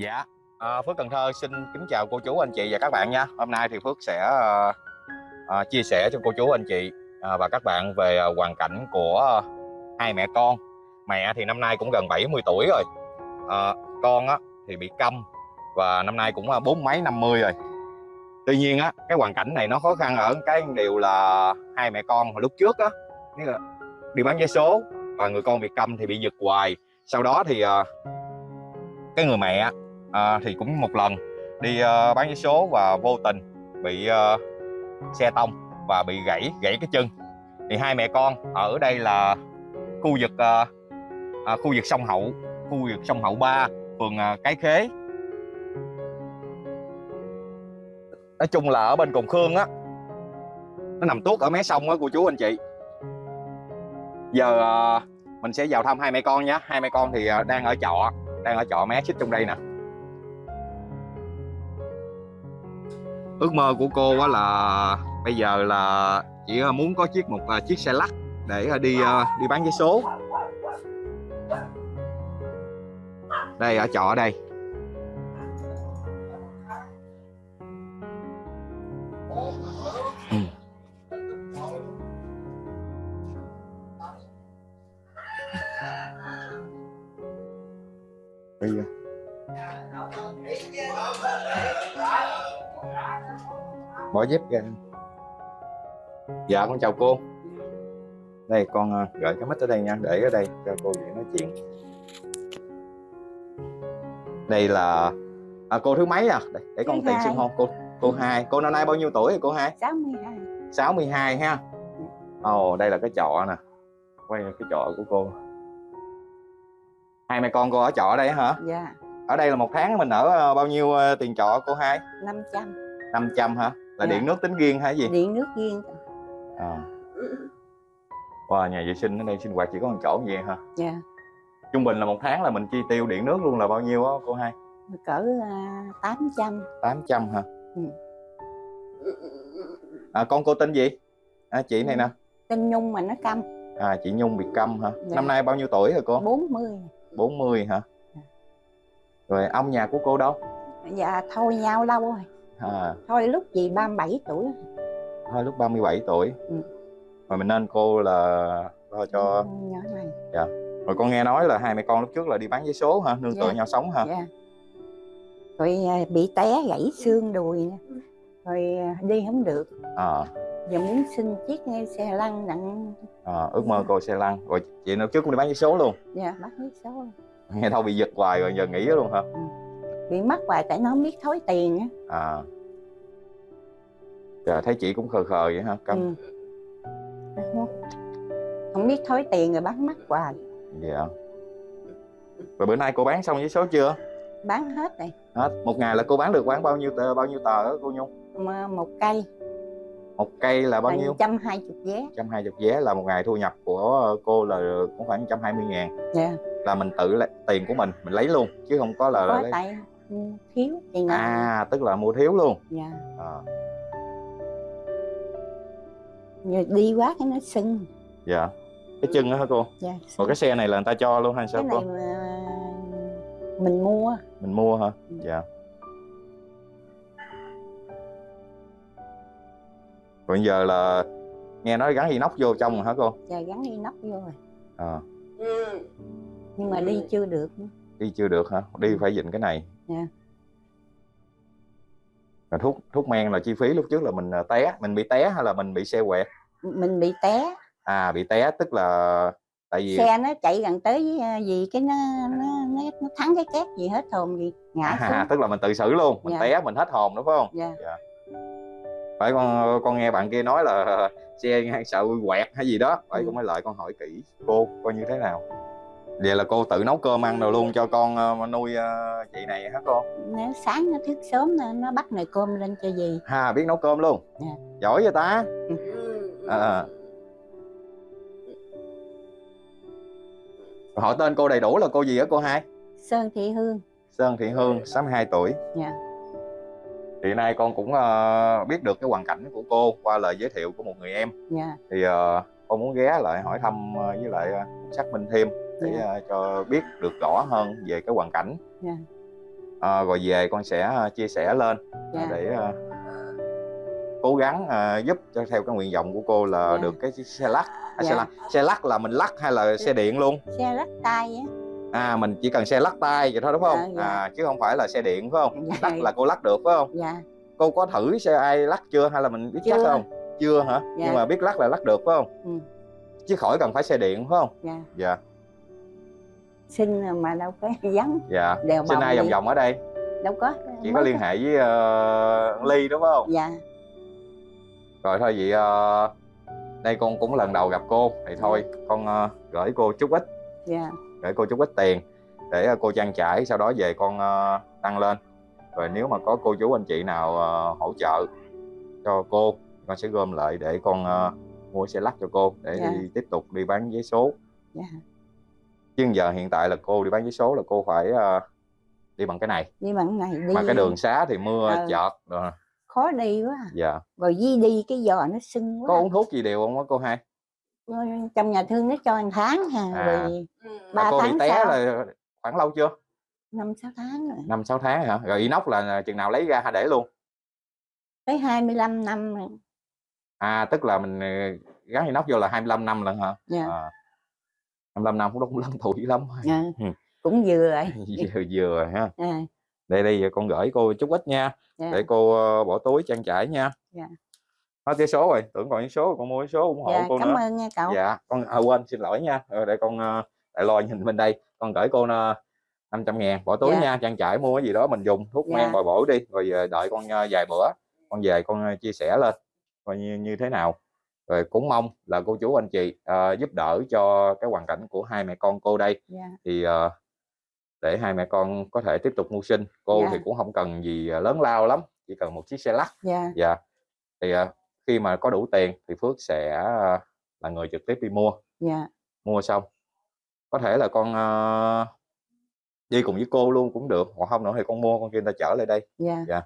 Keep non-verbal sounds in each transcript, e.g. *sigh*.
Dạ, à, Phước Cần Thơ xin kính chào cô chú anh chị và các bạn nha. Hôm nay thì Phước sẽ à, à, chia sẻ cho cô chú anh chị à, và các bạn về à, hoàn cảnh của hai mẹ con. Mẹ thì năm nay cũng gần 70 tuổi rồi. À, con á, thì bị câm và năm nay cũng bốn mấy năm mươi rồi. Tuy nhiên á, cái hoàn cảnh này nó khó khăn ở cái điều là hai mẹ con hồi lúc trước á, đi bán vé số và người con bị câm thì bị giật hoài. Sau đó thì à, cái người mẹ à, thì cũng một lần. Đi uh, bán vé số và vô tình bị uh, xe tông và bị gãy gãy cái chân. Thì hai mẹ con ở đây là khu vực uh, uh, khu vực sông Hậu khu vực sông Hậu 3 phường uh, Cái Khế. Nói chung là ở bên Cồn Khương á nó nằm tuốt ở mé sông á cô chú anh chị. Giờ uh, mình sẽ vào thăm hai mẹ con nhé. Hai mẹ con thì uh, đang ở trọ đang ở trọ mé xích trong đây nè. Ước mơ của cô á là bây giờ là chỉ à, muốn có chiếc một à, chiếc xe lắc để à, đi đi bán vé số. Đây, ở trọ đây. Bây giờ. Bỏ dép ra. Dạ con chào cô. Đây con uh, gửi cái mic ở đây nha để ở đây cho cô dễ nói chuyện. Đây là à, cô thứ mấy à? Để, để con tiện xưng hôn cô cô hai. Cô năm nay bao nhiêu tuổi rồi cô hai? 62 62 ha? Ồ oh, đây là cái trọ nè. Quay cái trọ của cô. Hai mẹ con cô ở trọ ở đây hả? Dạ. Ở đây là một tháng mình ở uh, bao nhiêu uh, tiền trọ cô hai? 500 500 hả là Dạ. điện nước tính riêng hay gì? Điện nước riêng. À. wow, nhà vệ sinh ở đây sinh hoạt chỉ có một chỗ như vậy hả? Dạ. Trung bình là một tháng là mình chi tiêu điện nước luôn là bao nhiêu á cô hai? Cỡ uh, 800 800 hả? Ừ. à, con cô tên gì? À, chị này nè. Tên Nhung mà nó câm. À, chị Nhung bị câm hả? Dạ. năm nay bao nhiêu tuổi rồi cô? 40 40 hả? Dạ. rồi ông nhà của cô đâu? Dạ thôi nhau lâu rồi à, thôi lúc gì 37 tuổi. Thôi lúc 37 tuổi. Ừ. rồi mình nên cô là lo cho nhỏ này. Rồi con nghe nói là hai mẹ con lúc trước là đi bán vé số hả? Nương Dạ. tựa nhau sống hả? Dạ. Rồi à, bị té gãy xương đùi rồi à, đi không được. À, giờ muốn xin chiếc xe lăn nặng. À, ước mơ cô xe lăn. Rồi chị lúc trước cũng đi bán vé số luôn. Dạ bắt biết số. Nghe đâu bị giật hoài rồi giờ nghỉ luôn hả bị mất hoài tại nó không biết thối tiền á. À. Trời, thấy chị cũng khờ khờ vậy hả? Câm ừ. không, không biết thối tiền rồi bán mất hoài. Dạ. Rồi bữa nay cô bán xong vé số chưa? Bán hết rồi. Hết. Một ngày là cô bán được bán bao nhiêu tờ bao nhiêu tờ đó cô nhung? Mà một cây. Một cây là bao nhiêu? trăm hai chục vé. Trăm hai chục vé là một ngày thu nhập của cô là cũng khoảng trăm hai mươi ngàn. Dạ. Là mình tự lấy tiền của mình mình lấy luôn chứ không có là, có lấy tại thiếu tiền nào à tức là mua thiếu luôn. Dạ. À, Giờ đi quá cái nó sưng. Dạ. Cái chân đó hả cô? Dạ còn sưng. cái xe này là người ta cho luôn hay sao cái cô? này mà mình mua. Mình mua hả? Ừ. dạ. Còn giờ là nghe nói gắn inox vô trong rồi hả cô? Giờ gắn nóc vô rồi. À, nhưng mà đi chưa được đi chưa được hả? Đi phải dịnh cái này Dạ. rồi thuốc thuốc men là chi phí lúc trước là mình à, té mình bị té hay là mình bị xe quẹt? Mình bị té. À bị té tức là tại vì xe nó chạy gần tới à, gì cái nó nó nó, nó thắng cái két gì hết hồn gì ngã à, xuống. tức là mình tự xử luôn mình Dạ. té mình hết hồn đúng không? Dạ. Phải con con nghe bạn kia nói là *laughs* xe sợ quẹt hay gì đó phải Ừ. con mới lại con hỏi kỹ cô coi như thế nào vậy là cô tự nấu cơm ăn rồi luôn cho con ờ, nuôi ờ, chị này hả cô? Nếu sáng nó thức sớm nó, nó bắt nồi cơm lên cho gì ha biết nấu cơm luôn. Dạ. giỏi vậy ta? À. hỏi tên cô đầy đủ là cô gì á cô hai? Sơn thị hương. Sơn Thị Hương 62 tuổi. Dạ. Hiện nay con cũng ờ, biết được cái hoàn cảnh của cô qua lời giới thiệu của một người em. Dạ. Thì ờ, con muốn ghé lại hỏi thăm ờ, với lại ờ, xác minh thêm để Dạ. ờ, cho biết được rõ hơn về cái hoàn cảnh Dạ. Ờ, rồi về con sẽ ờ, chia sẻ lên dạ để ờ, cố gắng ờ, giúp cho theo cái nguyện vọng của cô là Dạ. được cái xe lắc à, xe lắc xe lắc là mình lắc hay là xe điện luôn xe lắc tay á à mình chỉ cần xe lắc tay vậy thôi đúng không Dạ, dạ. à chứ không phải là xe điện phải không Dạ. lắc là cô lắc được phải không dạ cô có thử xe ai lắc chưa hay là mình biết lắc Chưa. không chưa hả Dạ. nhưng mà biết lắc là lắc được phải không Ừ. chứ khỏi cần phải xe điện phải không dạ dạ xin mà đâu có *laughs* vắng dạ. Đèo xin ai vòng vòng ở đây? Đâu có. Chỉ có liên hệ với ờ, ly đúng không? Dạ. Rồi thôi vậy ờ, đây con cũng lần đầu gặp cô. Thì thôi con ờ, gửi cô chút ít. Dạ. Gửi cô chút ít tiền để ờ, cô trang trải sau đó về con ờ, tăng lên. Rồi nếu mà có cô chú anh chị nào ờ, hỗ trợ cho cô con sẽ gom lại để con ờ, mua xe lắc cho cô để Dạ. đi tiếp tục đi bán vé số. Dạ chứ giờ hiện tại là cô đi bán vé số là cô phải ờ, đi bằng cái này. Đi bằng này đi. Mà cái đường xá thì mưa Ờ. chợt rồi. Khó đi quá à. dạ. Rồi di đi cái giò nó sưng có quá uống thuốc gì đều không á cô hai? Trong nhà thương nó cho một tháng ha À. rồi Ừ. Ba Mà cô bị tháng té sau. là khoảng lâu chưa? Năm sáu tháng rồi. Năm sáu tháng hả? Rồi inox là chừng nào lấy ra hay để luôn. Tới 25 năm rồi. À tức là mình ờ, gắn inox vô là 25 năm lần hả? Dạ. À, 25 năm cũng cũng lớn tuổi lắm dạ. Ừ. cũng vừa rồi *laughs* vừa vừa rồi ha à, đây đây con gửi cô chút ít nha dạ. để cô ờ, bỏ túi trang trải nha Dạ. hết cái số rồi tưởng còn những số con mua số ủng hộ dạ cô cảm nữa ơn nha cậu dạ con à, quên xin lỗi nha Ờ, để con ờ, lại lo nhìn bên đây con gửi cô uh, 500 ngàn bỏ túi Dạ. nha trang trải mua cái gì đó mình dùng thuốc Dạ. men bồi bổ đi rồi đợi con vài bữa con về con chia sẻ lên coi như như thế nào rồi cũng mong là cô chú anh chị ờ, giúp đỡ cho cái hoàn cảnh của hai mẹ con cô đây. Dạ. Thì ờ, để hai mẹ con có thể tiếp tục mưu sinh cô Dạ. thì cũng không cần gì ờ, lớn lao lắm chỉ cần một chiếc xe lắc. Dạ. Dạ. Thì ờ, khi mà có đủ tiền thì Phước sẽ ờ, là người trực tiếp đi mua. Dạ. Mua xong. Có thể là con ờ, đi cùng với cô luôn cũng được hoặc không nữa thì con mua con kia ta chở lại đây. Dạ.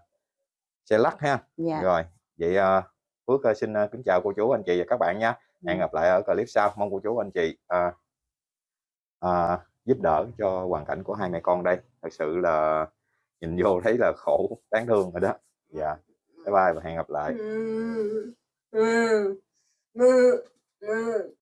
Xe lắc ha. Dạ. Rồi vậy ờ, Phước ờ, xin ờ, kính chào cô chú anh chị và các bạn nha. Hẹn gặp lại ở clip sau. Mong cô chú anh chị ờ, ờ, giúp đỡ cho hoàn cảnh của hai mẹ con đây. Thật sự là nhìn vô *laughs* thấy là khổ đáng thương rồi đó. Dạ. Bye bye và hẹn gặp lại.